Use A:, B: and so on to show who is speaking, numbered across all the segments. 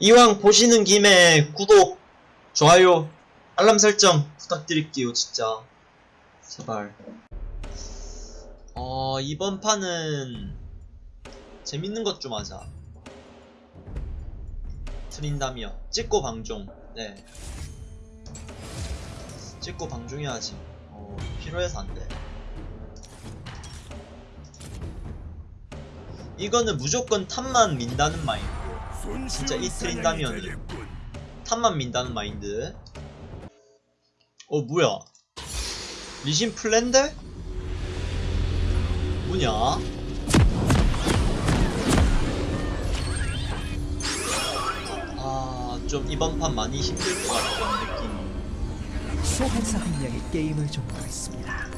A: 이왕 보시는 김에 구독, 좋아요, 알람 설정 부탁드릴게요, 진짜. 제발. 어, 이번 판은 재밌는 것 좀 하자. 트린다미어. 찍고 방종. 네. 찍고 방종해야지. 어, 필요해서 안 돼. 이거는 무조건 탑만 민다는 마인드. 진짜 이 트린다미어는 탑만 민다는 마인드. 어, 뭐야. 리신 플랜데? 뭐냐? 아, 좀 이번 판 많이 힘들 것 같은 느낌.
B: 소환사 한 명이 게임을 종료했습니다.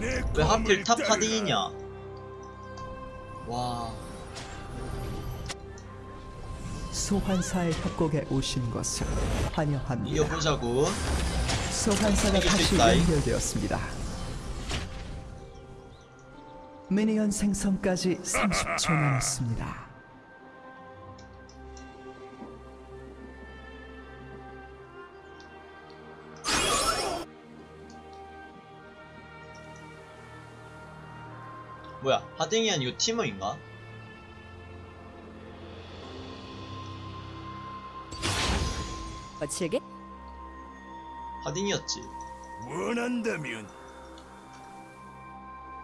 A: 왜 하필 top 카딩이냐? 와,
B: 소환사의 협곡에 오신 것을 환영합니다.
A: 이겨보자고.
B: 소환사가 다시. 연결되었습니다. minion 생성까지 30초 남았습니다.
A: 뭐야, 하딩이 아니고 티머인가?
C: 거칠게?
A: 하딩이었지.
D: 원한다면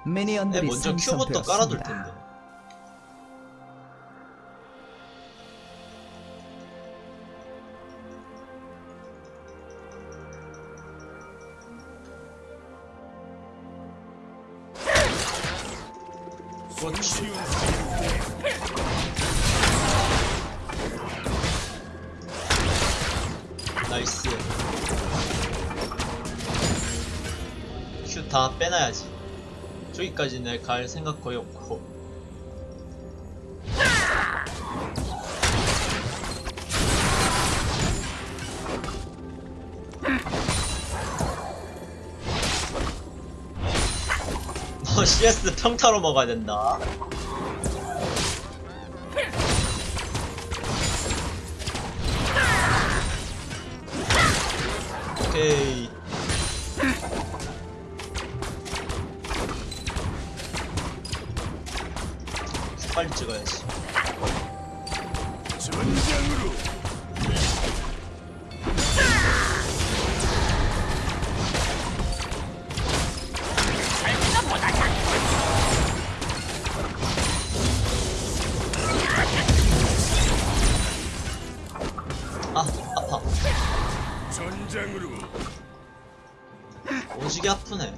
A: 내
B: 미니언들이
A: 먼저 큐부터 깔아둘. 텐데. 그렇지. 다 빼놔야지. 저기까지 내갈 생각 거의 없고. 너 CS 평타로 먹어야 된다.
D: 전장으로
A: 오지게 아프네.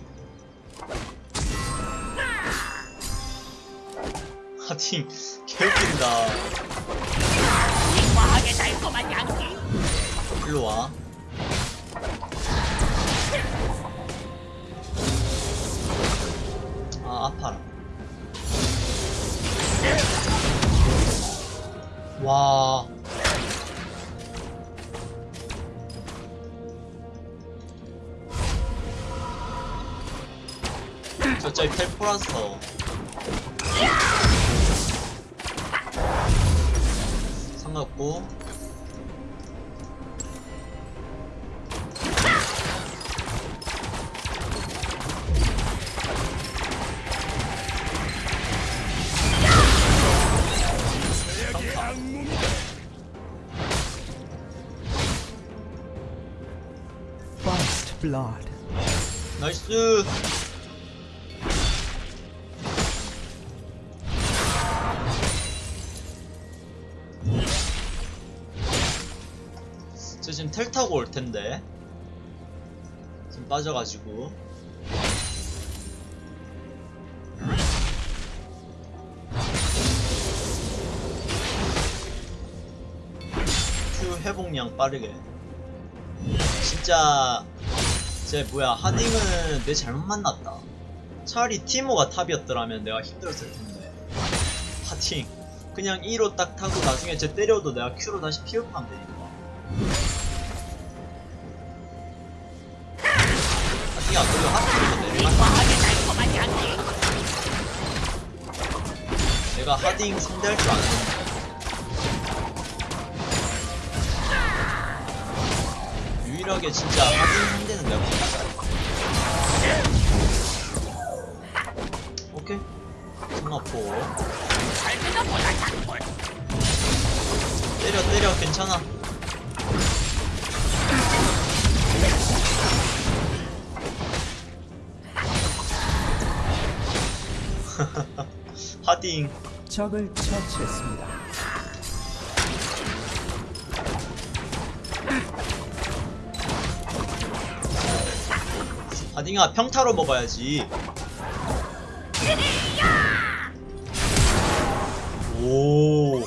A: 하팅, 개웃긴다.
C: 과하게 달콤한
A: 일로 와. 아, 아파라. 와. 저쪽에 텔포라서. 상관없고.
B: First Blood.
A: 나이스 지금 텔 타고 올 텐데. 지금 빠져가지고. 큐 회복량 빠르게. 진짜 쟤 뭐야 하딩은 내 잘못 만났다. 차라리 티모가 탑이었더라면 내가 힘들었을 텐데. 하딩. 그냥 2로 딱 타고 나중에 쟤 때려도 내가 Q로 다시 피업하면 되니까 내가 하딩 상대할 줄 아는 유일하게 진짜 하딩 상대는 내가 오케이. 승마포 때려 때려. 괜찮아. 하딩.
B: 적을 처치했습니다.
A: 하딩아 평타로 먹어야지. 오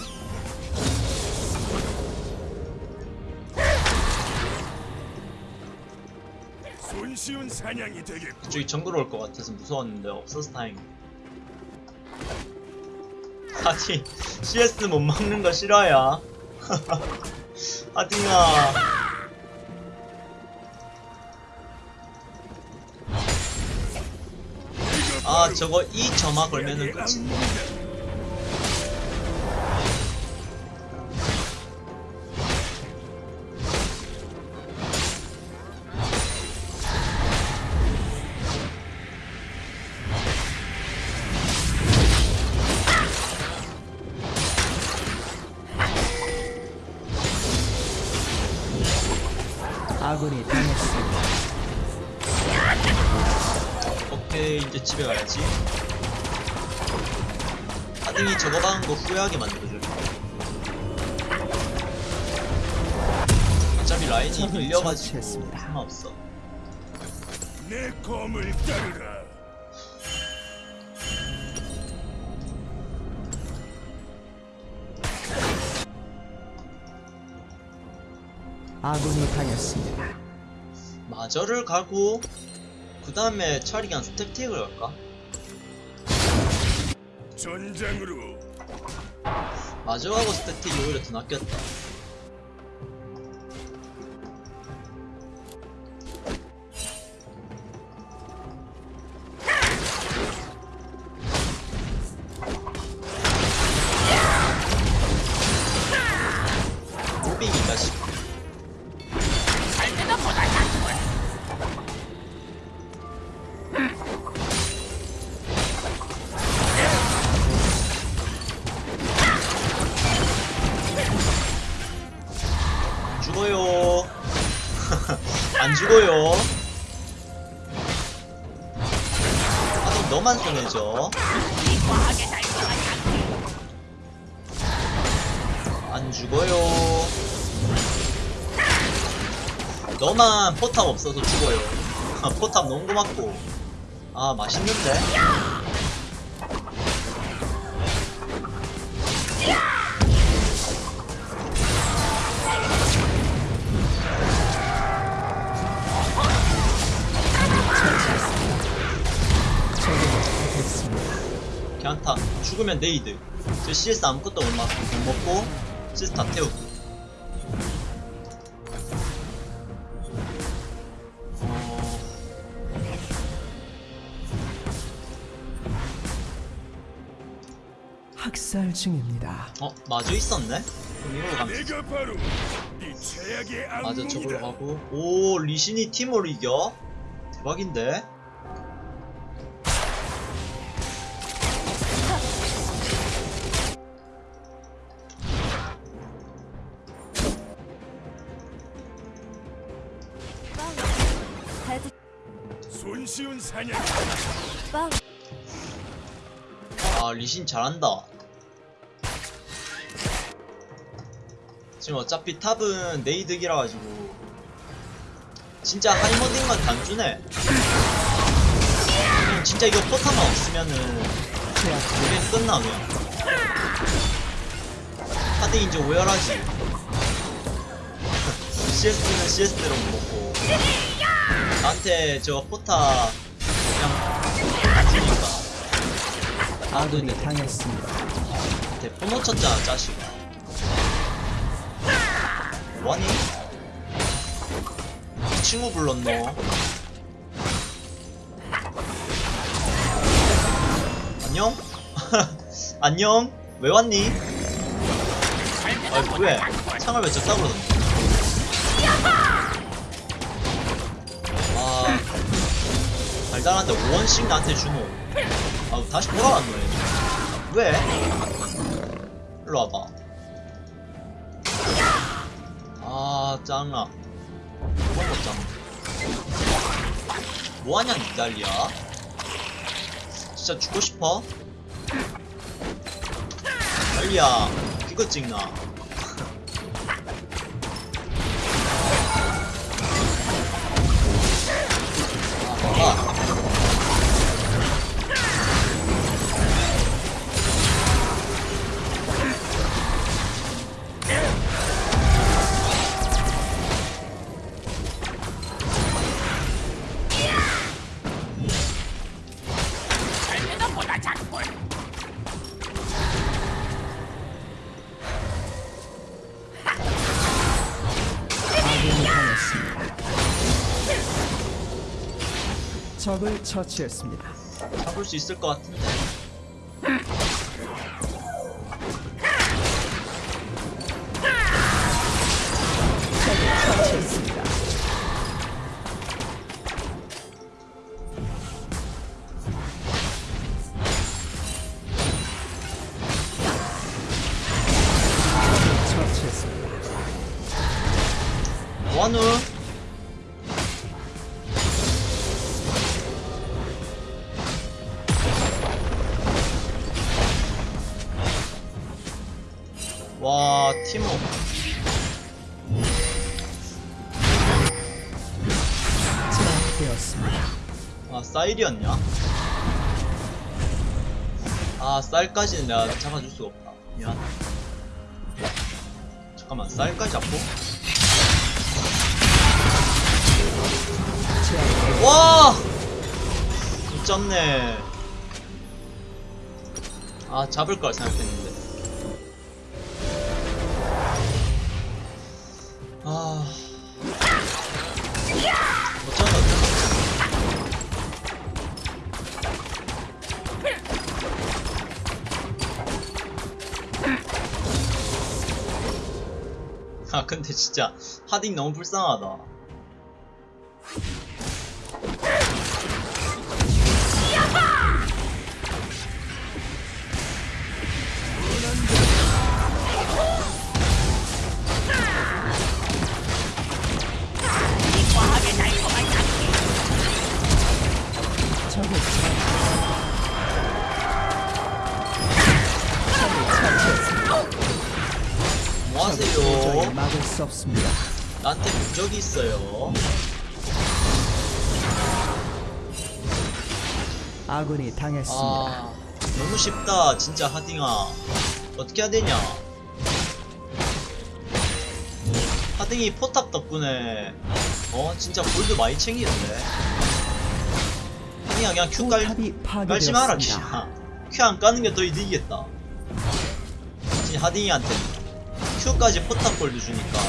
D: 손쉬운 사냥이 되겠고
A: 저기 정글 올것 같아서 무서웠는데 없어서 다행이다 하딩 CS 못 먹는 거 싫어요. 하딩아. 아 저거 이 점화 걸면은
B: 아 아군이 당했습니다.
A: 마저를 가고 그 다음에 그냥 스택틱을 갈까?
D: 전장으로
A: 마저하고 스택틱이 오히려 더 낫겠다 너만
C: 향기.
A: 안 죽어요. 너만 포탑 없어서 죽어요. 포탑 너무 고맙고. 아, 맛있는데? 죽으면 네이드. 저 CS 아무것도 못, 마, 못 먹고, CS 다 태우고. 어...
B: 학살 중입니다.
A: 어, 마저 있었네? 그럼 이걸로 가면 맞아, 저걸로 가고. 오, 리신이 팀으로 이겨? 대박인데? 아 리신 잘한다. 지금 어차피 탑은 네이득이라 가지고. 진짜 하이머딩만 그냥 진짜 이거 포탑만 없으면은 게임 끝나 그냥 하드 이제 오열하지. CS는 CS대로 못 먹고. 나한테 저 포탑
B: 아군이 당했습니다.
A: 대포 놓쳤잖아, 자식아. 뭐하니? 친구 불렀노. 안녕? 안녕? 왜 왔니? 아 왜? 창을 왜 적다 그러던데? 아... 달달한데 5원씩 나한테 주노. 아 다시 돌아왔노 얘 왜? 일로 와봐. 아 짱아. 못 짱아. 뭐하냐 니달리야? 진짜 죽고 싶어? 달리야. 그거 찍나
B: 적을 처치했습니다.
A: 잡을 수 있을 것 같은데
B: 되었습니다.
A: 아 쌀이었냐? 아 쌀까지는 내가 잡아줄 수가 없다 미안 잠깐만 쌀까지 잡고 와! 미쳤네. 아, 잡을 걸 생각했는데. 아. 아, 근데 진짜, 하딩 너무 불쌍하다. 적이 있어요.
B: 아군이 당했습니다.
A: 아, 너무 쉽다, 진짜 하딩아. 어떻게 해야 되냐? 하딩이 포탑 덕분에, 어, 진짜 골드 많이 챙기는데? 하딩아, 그냥 큐 깔, 깔지 마라. 그냥. 큐안 까는 게 더 이득이겠다. 하딩이한테 큐까지 포탑 골드 주니까.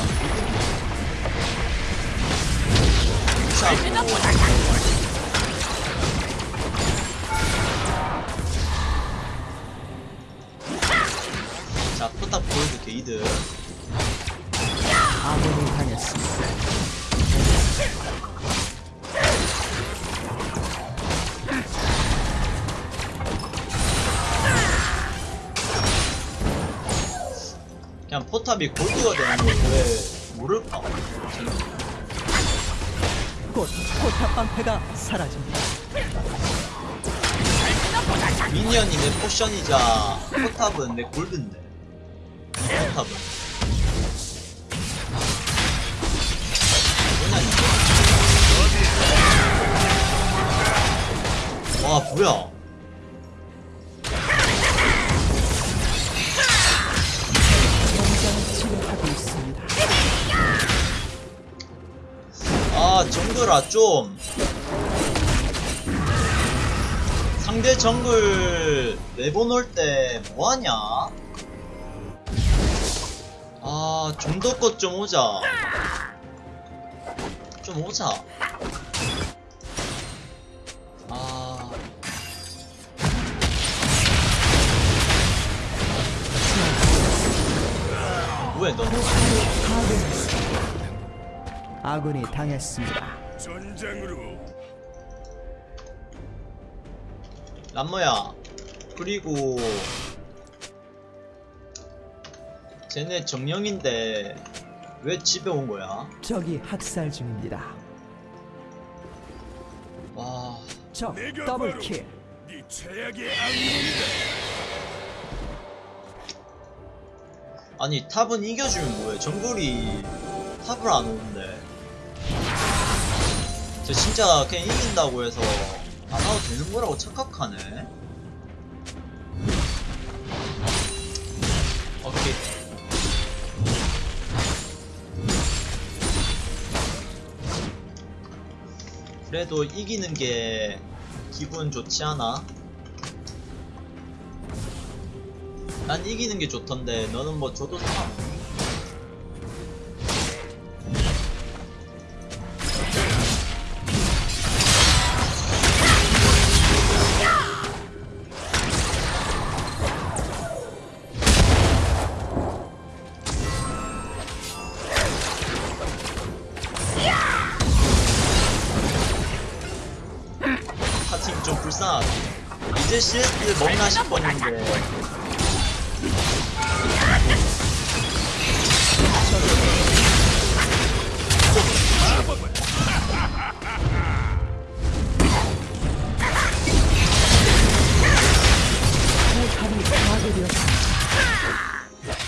A: 자, 포탑 골드 게이드.
B: 아군이 당했습니다.
A: 그냥 포탑이 골드가 되는 걸 왜 모를까?
B: 곧 포탑 방패가 사라집니다.
A: minion이 내 potion이자 포탑은 내 골드인데. 포탑은. 뭐냐 이거? 와 뭐야 아 정글아 좀. 상대 정글 내보낼 때 뭐하냐? 아 좀 더 것 좀 오자. 좀 오자. 아. 뭐야 너.
B: 아군이 당했습니다.
D: 전장으로
A: 남모야 그리고 쟤네 정령인데 왜 집에 온 거야?
B: 적이 학살 중입니다. 와적
D: 내가
B: 더블 킬.
D: 네 최악의 악몽이다.
A: 아니 탑은 이겨주면 뭐해 정글이 탑을 안 오는데 저 진짜 그냥 이긴다고 해서 안 와도 되는 거라고 착각하네 오케이 그래도 이기는 게 기분 좋지 않아? 난 이기는 게 좋던데 너는 뭐 줘도 상관없니?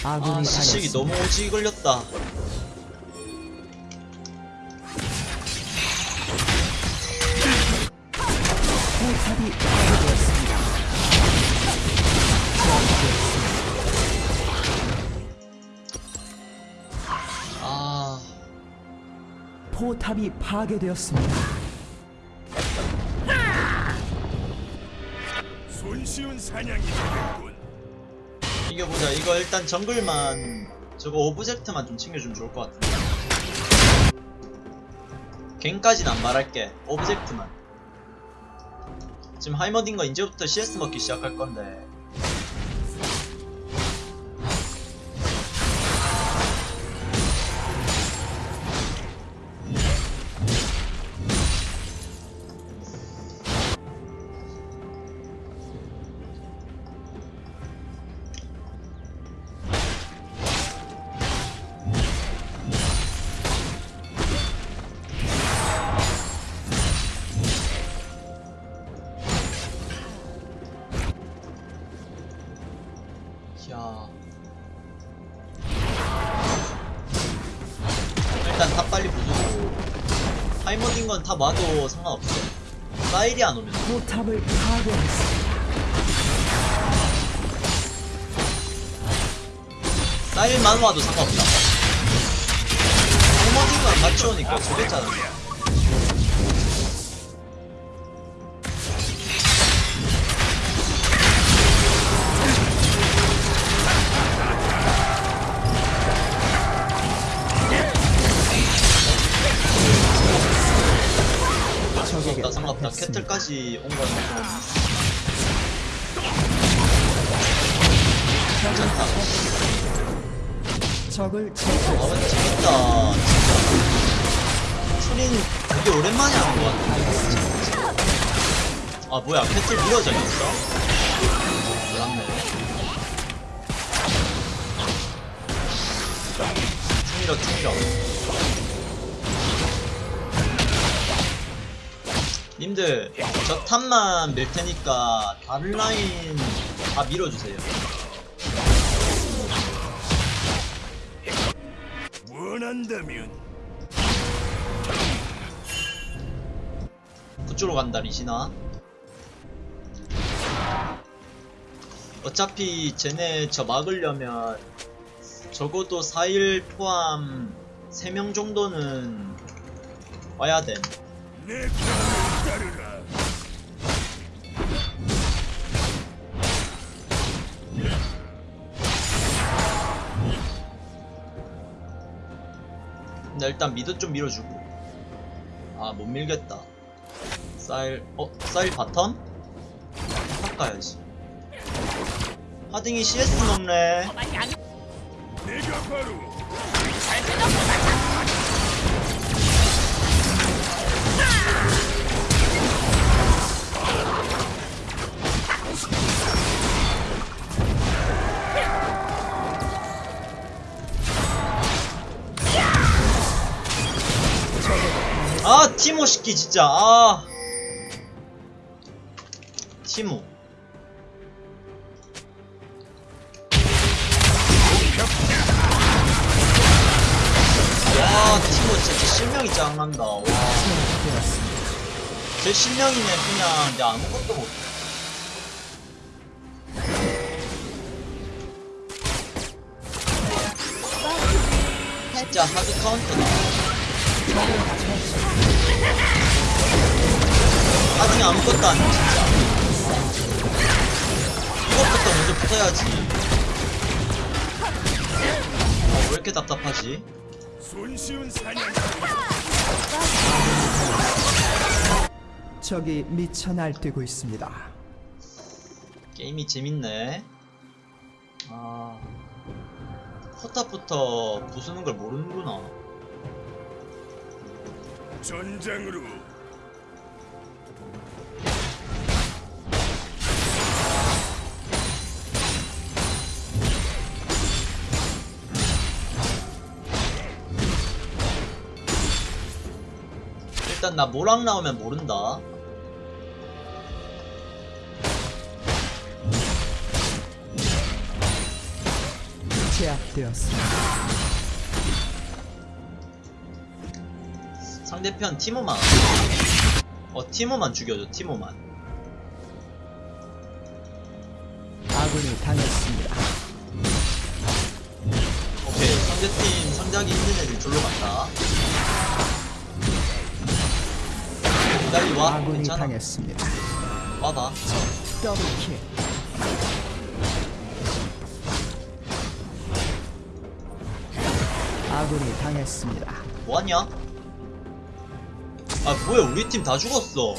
B: 아
A: 시식이. 너무 오지 걸렸다
B: 포탑이 파괴되었습니다.
A: 아
B: 포탑이 파괴되었습니다.
D: 손쉬운 사냥이 되겠군.
A: 이겨보자. 이거 일단 정글만 저거 object만 좀 챙겨주면 좋을 것 같은데. 갱까진 안 말할게. object만. 지금 하이머딩거 이제부터 CS 먹기 시작할 건데 건다 와도 상관없어. 사일이 안 오면.
B: 포탑을 파괴했습니다.
A: 사일만 와도 상관없다. 하이머딘 건 같이 오니까 좋겠잖아 캐틀까지 온 거는 좀 괜찮다
B: 적을
A: 아
B: 처치했습니다.
A: 근데 재밌다. 진짜 소린 되게 오랜만에 하는 것 같아 아 뭐야. 캐틀 미러져 있어? 몰랐네. 충미러 충미러 님들 저 탑만 밀 테니까 다른 라인 다 밀어주세요.
D: 원한다면
A: 그쪽으로 간다 리시나. 어차피 쟤네 저 막으려면 적어도 4일 포함 3명 정도는 와야 돼 근데 일단 미드 좀 밀어주고. 아 못 밀겠다. 쌀.. 어? 쌀 바텀? 탑 가야지. 하딩이 CS 먹네 아 티모 시키 진짜. 아. 티모. 와 티모 진짜 실명이 짱난다. 와제
B: 제압되었습니다.
A: 실명이면 그냥. 이제 아무것도 못해 진짜 하드 카운터다 나중에 아무것도 안 해, 진짜. 이것부터 먼저 붙어야지. 어, 왜 이렇게 답답하지?
D: 손쉬운
B: 적이 미쳐 날뛰고 있습니다.
A: 게임이 재밌네. 아. 포탑부터 부수는 걸 모르는구나.
D: 전장으로
A: 일단 나 모랑 나오면 모른다.
B: 제압되었습니다.
A: 상대편 티모만. 어, 티모만 죽여줘, 티모만.
B: 아군이 당했습니다.
A: 오케이, 상대팀 상대하기 힘든 애들 졸로 간다. 기다리 와,
B: 아군이
A: 괜찮아.
B: 당했습니다.
A: 와봐.
B: 더블킬. 아군이 당했습니다.
A: 뭐하냐? 아, 뭐야, 우리 팀 다 죽었어.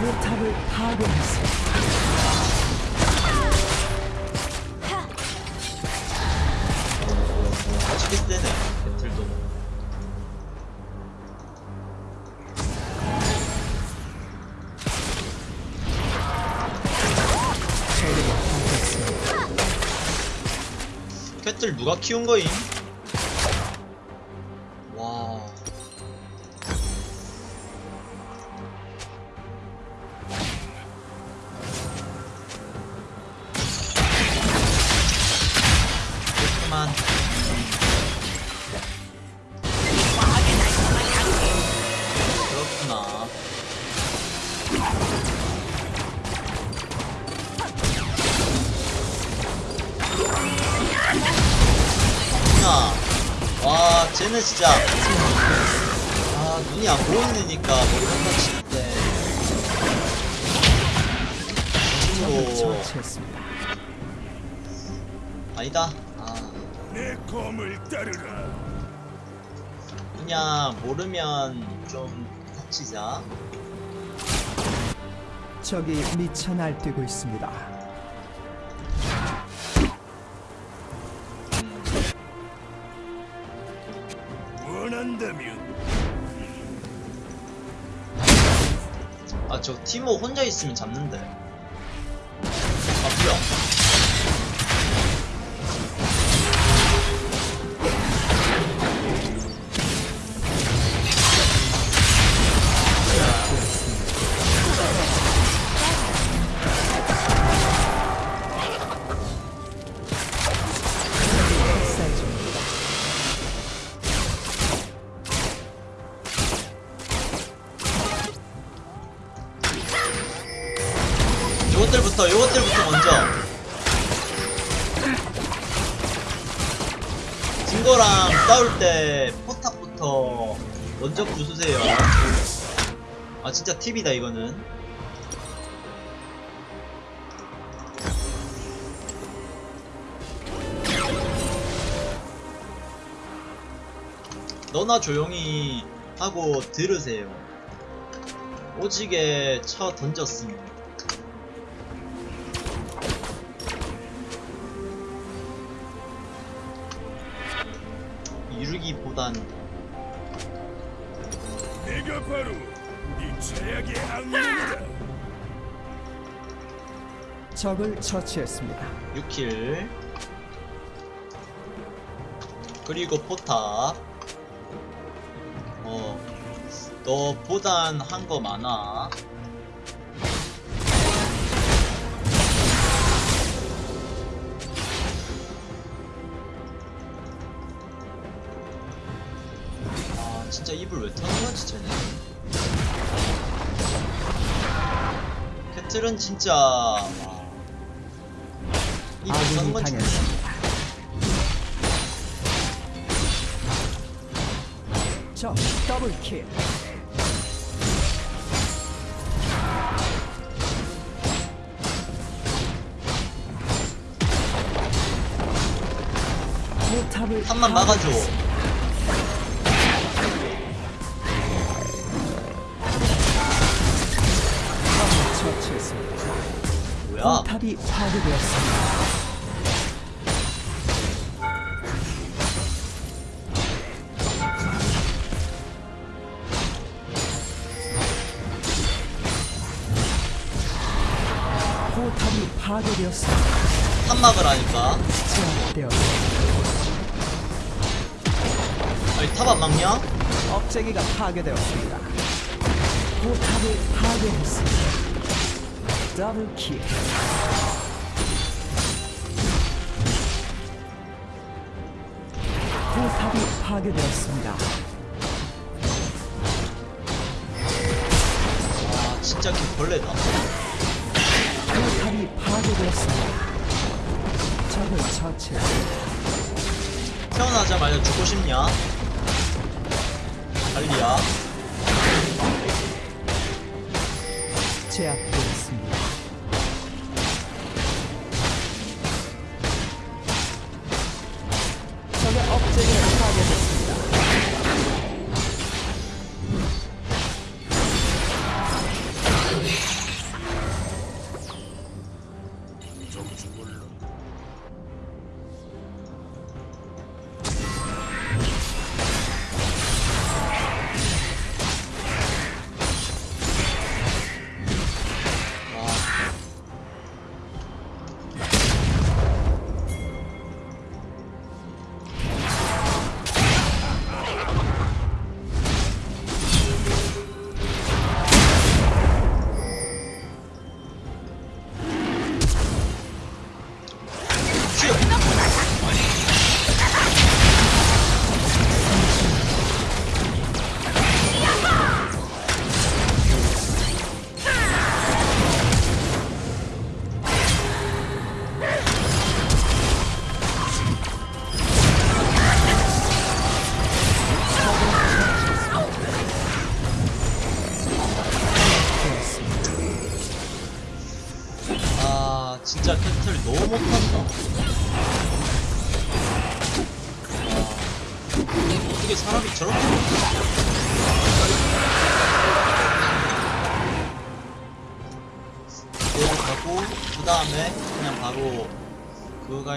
B: 포탑을 파괴했습니다.
A: 누가 키운 거임? 눈이 안 보이니까 머리 한번 칠 때.
B: 적을
A: 오,
B: 처치했습니다.
A: 아니다. 아, 그냥 모르면 좀 닥치자.
B: 적이 미쳐 날뛰고 있습니다.
D: 원한다면
A: 아, 저 티모 혼자 있으면 잡는데. 요것들부터, 요것들부터 먼저. 증거랑 싸울 때 포탑부터 먼저 부수세요. 아, 진짜 팁이다, 이거는. 너나 조용히 하고 들으세요. 오지게 쳐 던졌습니다. 이루기보단
D: 내가 바로 네 최악의 악몽이다.
B: 적을 처치했습니다.
A: 6킬 그리고 포탑 어 너 보단 한 거 많아 진짜 입을 왜 터는 거지 쟤네 캐틀은 진짜 와 입을 터는
B: 아군이
A: 건지.
B: 적 더블킬. 포탑을
A: 한만 막아줘.
B: 포탑이 파괴되었습니다. 포탑이 파괴되었습니다.
A: 한막을 하니까. 아니, 탑안 막냐?
B: 억제기가 파괴되었습니다. 포탑을 파괴했습니다. 더블킬. 포탑이 파괴되었습니다.
A: 아, 진짜 개벌레다.
B: 포탑이 파괴되었습니다. 적을 처치했습니다.
A: 태어나자마자 죽고 싶냐? 달리야.
B: 제압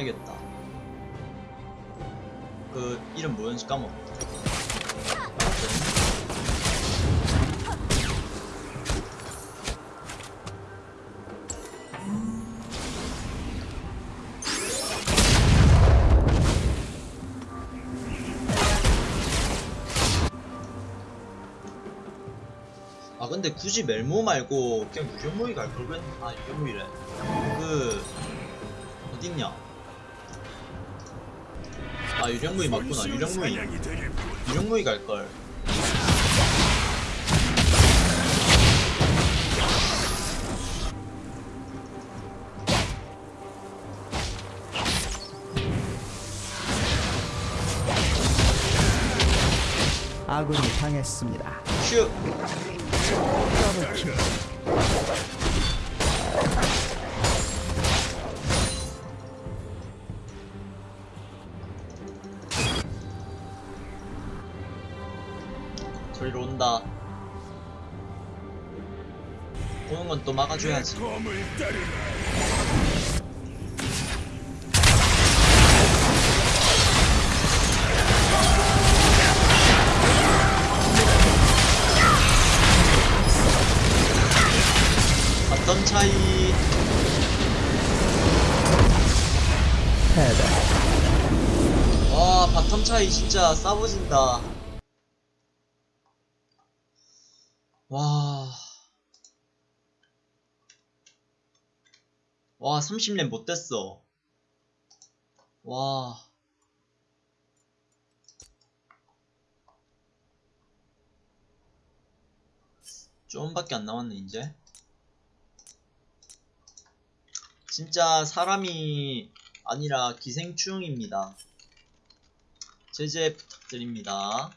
A: 그거 가야겠다. 그 이름 뭐였는지 까먹었다. 아 근데 굳이 멜모 말고 그냥 유령무이 갈 걸 그랬 아 유령무이래. 그 어딨냐 아 유령무이 맞구나 유령무이. 유령무이 갈걸
B: 아군이 당했습니다.
A: 슈 너도 막아줘야지.
D: 어떤 차이? 와
A: 바텀 차이 진짜 싸보진다. 와. 와, 30렙 못 됐어. 와. 좀밖에 안 남았네, 이제. 진짜 사람이 아니라 기생충입니다. 제재 부탁드립니다.